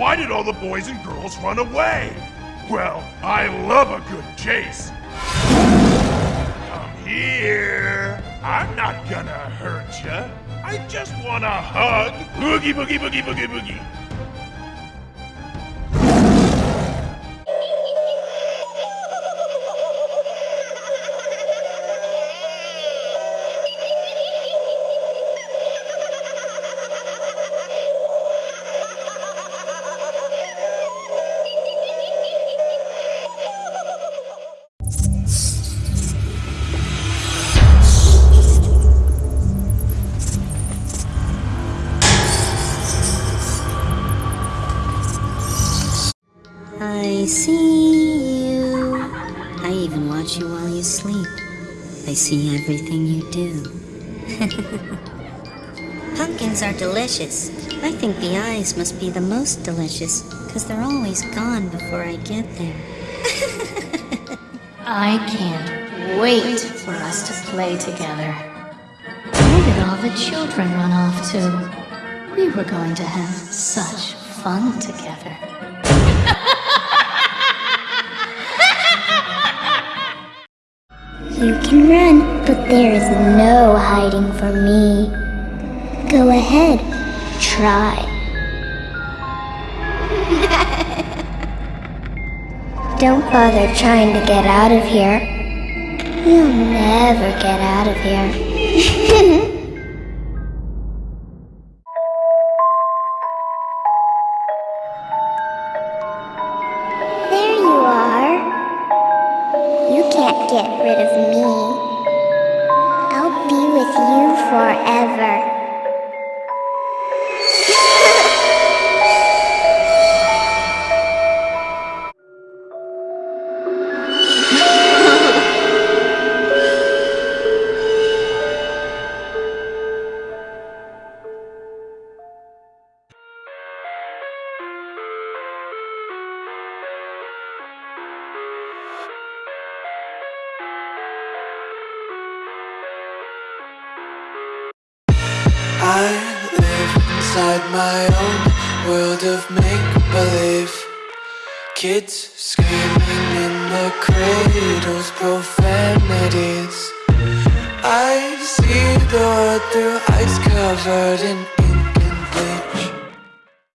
all the boys and girls run away. Well, I love a good chase. Come here. I'm not gonna hurt ya. I just want a hug. Boogie, boogie, boogie, boogie, boogie. I see you. I even watch you while you sleep. I see everything you do. Pumpkins are delicious. I think the eyes must be the most delicious, because they're always gone before I get there. I can't wait for us to play together. Where did all the children run off to? We were going to have such fun together. You can run, but there is no hiding from me. Go ahead, try. Don't bother trying to get out of here. You'll never get out of here. get rid of me. I'll be with you forever. I live inside my own world of make-believe. Kids screaming in the cradles, profanities. I see the world through ice covered in